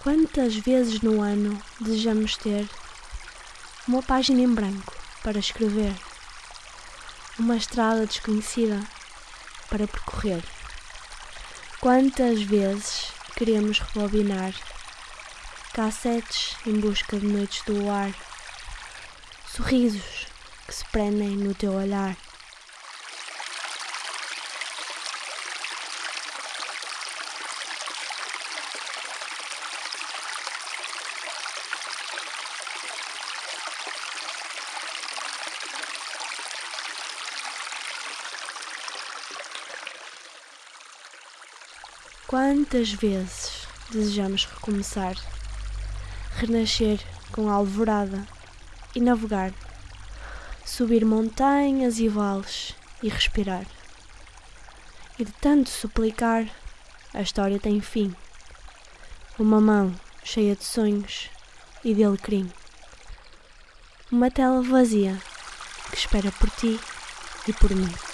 Quantas vezes no ano desejamos ter uma página em branco para escrever, uma estrada desconhecida para percorrer? Quantas vezes queremos rebobinar cassetes em busca de noites do luar, sorrisos que se prendem no teu olhar? Quantas vezes desejamos recomeçar, renascer com a alvorada e navegar, subir montanhas e vales e respirar. E de tanto suplicar, a história tem fim. Uma mão cheia de sonhos e de alecrim. Uma tela vazia que espera por ti e por mim.